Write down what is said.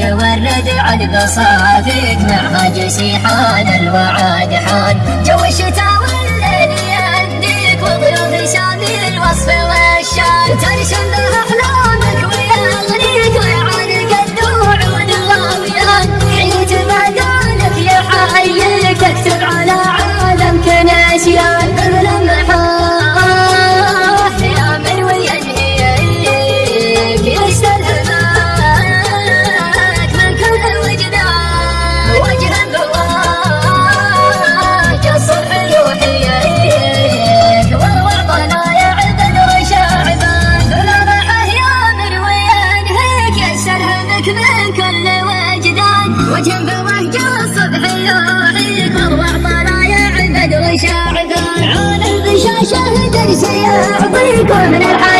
والردع البصافيك مع جسي حان الوعد حان. جو الشتاء والليل يديك وضيوف سامي الوصف والشان. ترسم به أحلامك ويغنيك ويعانق الدموع والغاويان حيت بدالك يحييك تكتب على عالم كنسيان وجنب وجه الصبح يوحيك والله طلايع البدر شاعبان عون الغشاشة درس يعطيكم من الحياة